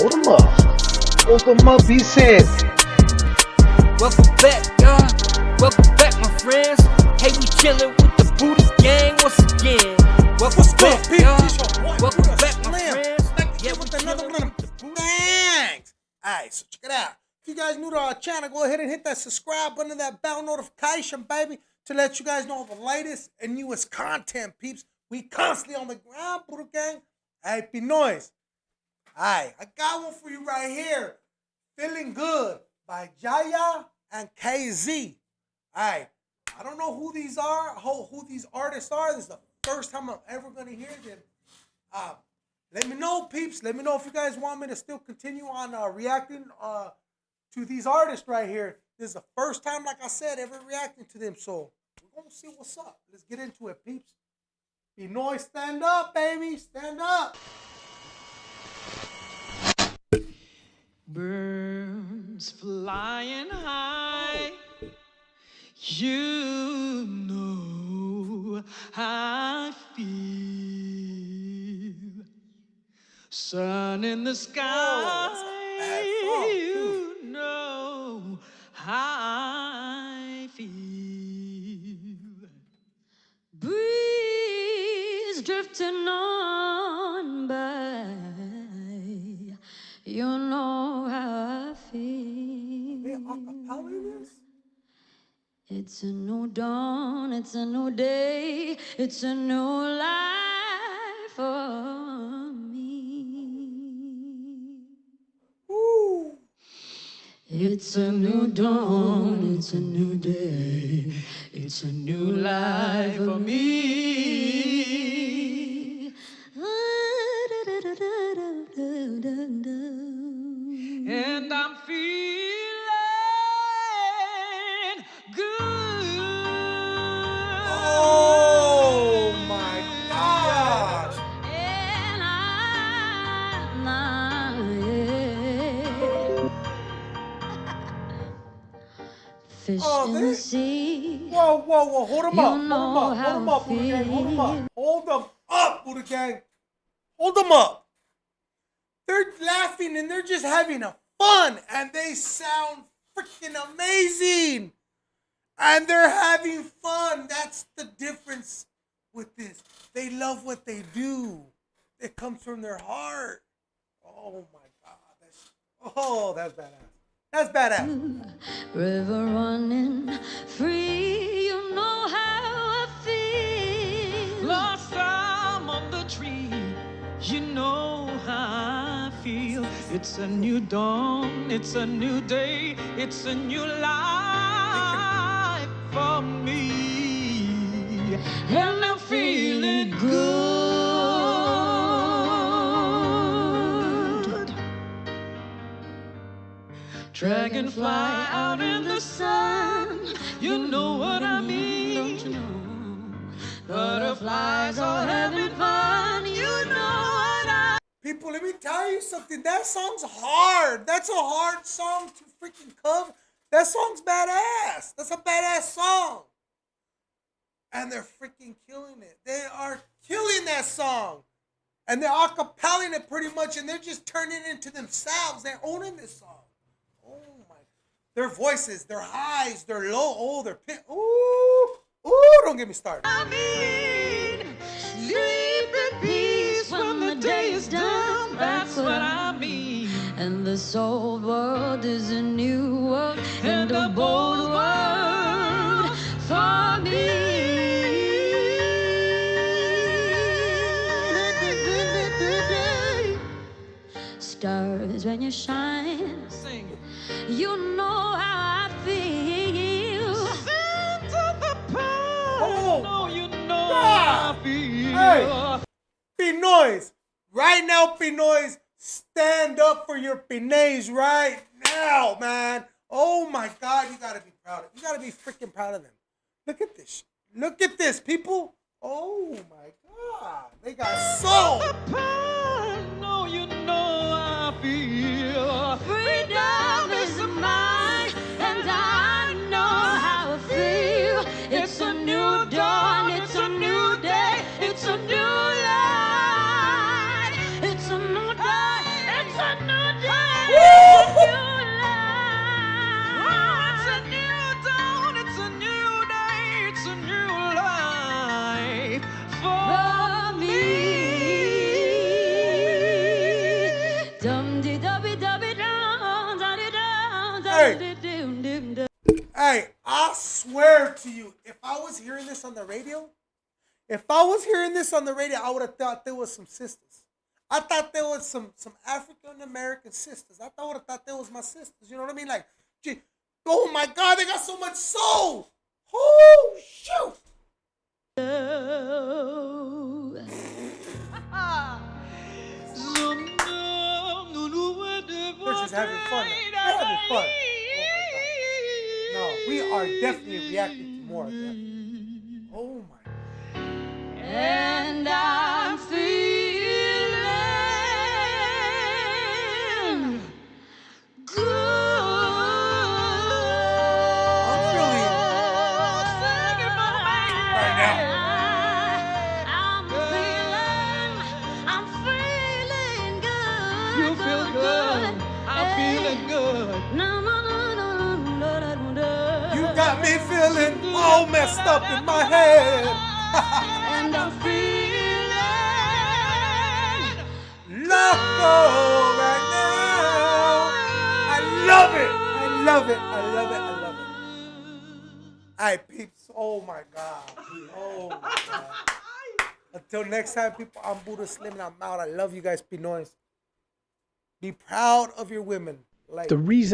Hold them up. Hold them up, he said. Welcome back, y'all. Welcome back, my friends. Hey, we chillin' with the Buddha Gang once again. Welcome What's back, good, y'all. people? Welcome What a back, my slam. friends. Back Yeah, again we with another one of the them Booty bangs. Alright, so check it out. If you guys new to our channel, go ahead and hit that subscribe button and that bell notification, baby, to let you guys know the latest and newest content, peeps. We constantly on the ground, Buddha Gang. Hey, Pinoys. Alright, I got one for you right here. Feeling Good by Jaya and KZ. Alright, I don't know who these are, who, who these artists are. This is the first time I'm ever going to hear them. Uh, let me know, peeps. Let me know if you guys want me to still continue on uh, reacting uh, to these artists right here. This is the first time, like I said, ever reacting to them. So we're going to see what's up. Let's get into it, peeps. Pinoy, stand up, baby. Stand up. Birds flying high, you know how I feel. Sun in the sky, that's a bad song, too. you know how I feel. breeze drifting on by. You know It's a new dawn, it's a new day, it's a new life for me. Ooh. It's a new dawn, it's a new day, it's a new life for me. Fish Oh, in the sea. Whoa, whoa, whoa. Hold them You up. Hold them up. Hold them up, Buddha Gang. Hold them up. Hold them up, Buddha Gang. Hold them up. They're laughing and they're just having a fun and they sound freaking amazing. And they're having fun. That's the difference with this. They love what they do. It comes from their heart. Oh my God. That's, oh, that's badass. That's badass. River running free, you know how I feel. Blossom on the tree, you know how I feel. It's a new dawn, it's a new day, it's a new life for me. And I'm feeling good. Dragonfly out in the sun, you know what I mean. Don't you know? Butterflies are having fun, you know what I People, let me tell you something. That song's hard. That's a hard song to freaking cover. That song's badass. That's a badass song. And they're freaking killing it. They are killing that song. And they're acapelling it pretty much, and they're just turning it into themselves. They're owning this song. My. Their voices, their highs, their low, oh, their pit. Ooh, ooh, don't get me started. mean. Sleep in peace when the day is done, that's what I mean. And this old world is a new world And a bold world Stars when you shine, Sing. you know how I feel. Santa the Pie. Oh, know you know God. how I feel. Hey. Pinoys, right now, Pinoys, stand up for your Pinays right now, man. Oh my God, you gotta be proud. Of, you gotta be freaking proud of them. Look at this. Look at this, people. Oh my God, they got soul. Hey, I swear to you, if I was hearing this on the radio, if I was hearing this on the radio, I would have thought there was some sisters. I thought there was some some African American sisters. I thought I thought there was my sisters. You know what I mean? Like, gee, oh my God, they got so much soul. Oh shoot! They're just having fun. They're having fun. We are definitely reacting to more of that. Oh my. And I'm feeling good. I'm feeling right now. I'm feeling, I'm feeling good. You feel good. I'm feeling good. No, no, no, no, no, feeling all messed up in my head. And I'm feeling Loco right now. I love it. I love it. I love it. I love it. All right, peeps. Oh my God. Oh my God. Until next time, people, I'm Buddha Slim and I'm out. I love you guys, Pinoys. Be proud of your women. Like The reason